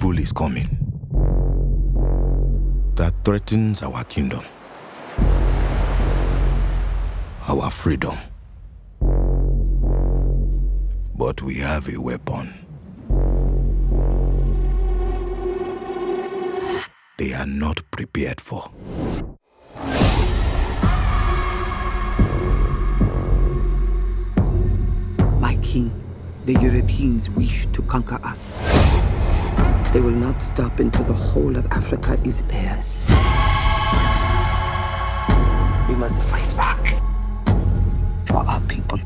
evil is coming that threatens our kingdom, our freedom. But we have a weapon. They are not prepared for. My king, the Europeans wish to conquer us. They will not stop until the whole of Africa is theirs. We must fight back for our people.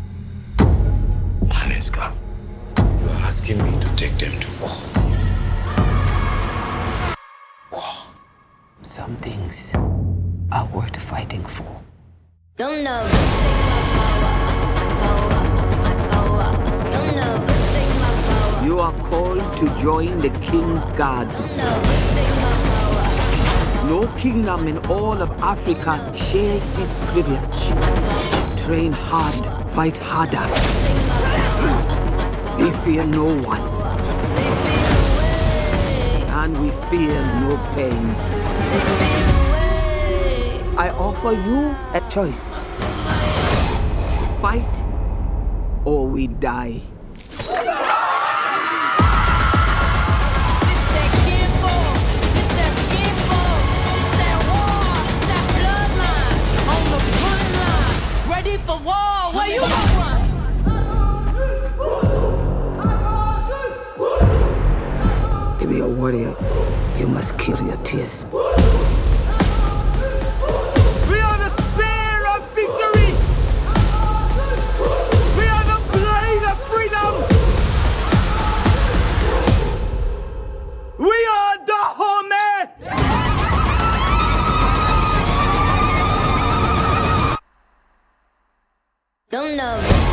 Nanisca, you are asking me to take them to war. War. Some things are worth fighting for. Don't know, are called to join the king's guard. No kingdom in all of Africa shares this privilege. Train hard, fight harder. We fear no one, and we fear no pain. I offer you a choice. Fight or we die. To be a warrior, you must kill your tears. We are the spear of victory! We are the blade of freedom! We are the Home! Don't know,